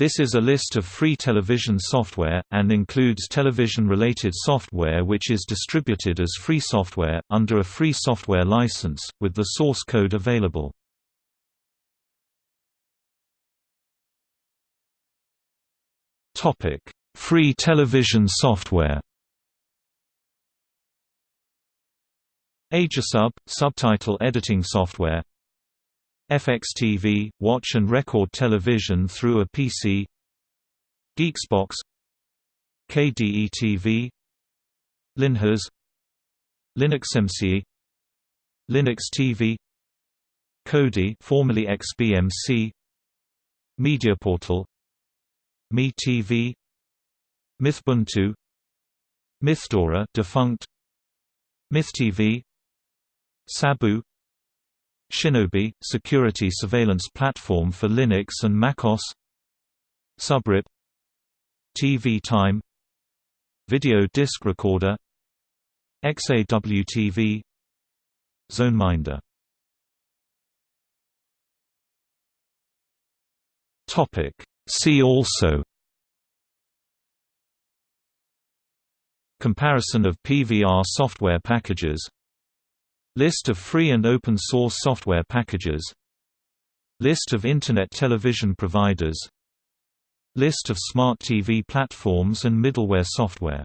This is a list of free television software, and includes television-related software which is distributed as free software, under a free software license, with the source code available. Free television software Aegisub – subtitle editing software FXTV – watch and record television through a PC GeeXboX KDE-TV LinHES LinuxMCE Linux TV Kodi formerly XBMC MediaPortal MeTV MythBuntu MythDora defunct MythTV Sabbu Shinobi – security surveillance platform for Linux and MacOS. Subrip. TV Time. Video disc recorder. XAWTV ZoneMinder. Topic. See also. Comparison of PVR software packages List of free and open source software packages. List of Internet television providers. List of smart TV platforms and middleware software